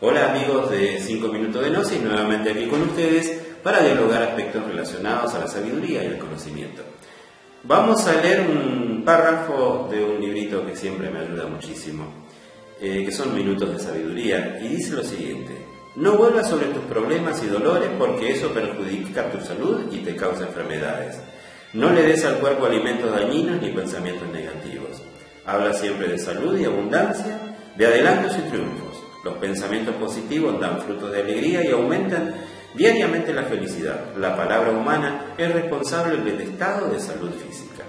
Hola amigos de 5 minutos de Gnosis, nuevamente aquí con ustedes para dialogar aspectos relacionados a la sabiduría y el conocimiento. Vamos a leer un párrafo de un librito que siempre me ayuda muchísimo, eh, que son Minutos de Sabiduría, y dice lo siguiente, no vuelvas sobre tus problemas y dolores porque eso perjudica tu salud y te causa enfermedades. No le des al cuerpo alimentos dañinos ni pensamientos negativos. Habla siempre de salud y abundancia, de adelantos y triunfos. Los pensamientos positivos dan frutos de alegría y aumentan diariamente la felicidad. La palabra humana es responsable del estado de salud física.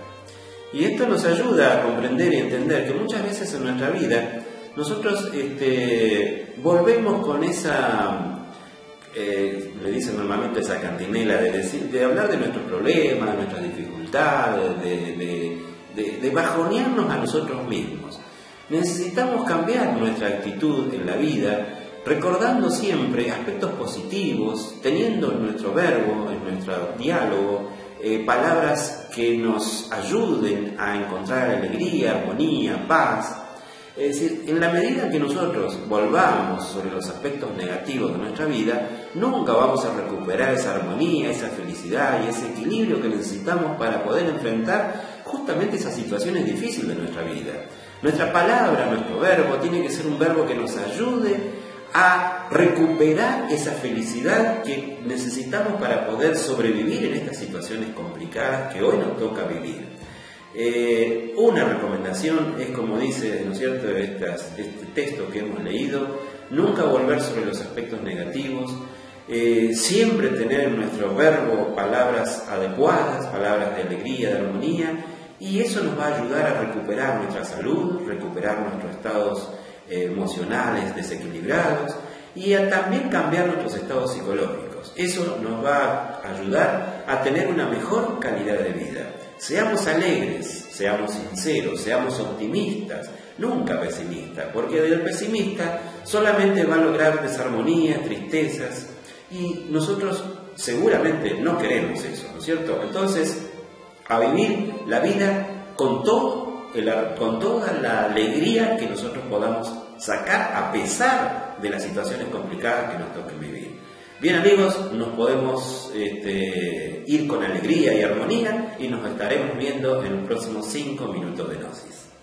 Y esto nos ayuda a comprender y entender que muchas veces en nuestra vida nosotros este, volvemos con esa, eh, le dicen normalmente esa cantinela de, decir, de hablar de nuestros problemas, de nuestras dificultades, de, de bajonearnos a nosotros mismos. Necesitamos cambiar nuestra actitud en la vida, recordando siempre aspectos positivos, teniendo en nuestro verbo, en nuestro diálogo, eh, palabras que nos ayuden a encontrar alegría, armonía, paz. Es decir, en la medida que nosotros volvamos sobre los aspectos negativos de nuestra vida, nunca vamos a recuperar esa armonía, esa felicidad y ese equilibrio que necesitamos para poder enfrentar justamente esas situaciones difíciles de nuestra vida. Nuestra palabra, nuestro verbo, tiene que ser un verbo que nos ayude a recuperar esa felicidad que necesitamos para poder sobrevivir en estas situaciones complicadas que hoy nos toca vivir. Eh, una recomendación es, como dice, ¿no es cierto?, este texto que hemos leído, nunca volver sobre los aspectos negativos, eh, siempre tener en nuestro verbo palabras adecuadas, palabras de alegría, de armonía, y eso nos va a ayudar a recuperar nuestra salud, recuperar nuestros estados eh, emocionales desequilibrados y a también cambiar nuestros estados psicológicos. Eso nos va a ayudar a tener una mejor calidad de vida. Seamos alegres, seamos sinceros, seamos optimistas, nunca pesimistas, porque del pesimista solamente va a lograr desarmonía, tristezas, y nosotros seguramente no queremos eso, ¿no es cierto? Entonces, a vivir la vida con, todo con toda la alegría que nosotros podamos sacar a pesar de las situaciones complicadas que nos toquen vivir. Bien amigos, nos podemos este, ir con alegría y armonía y nos estaremos viendo en los próximos 5 minutos de Gnosis.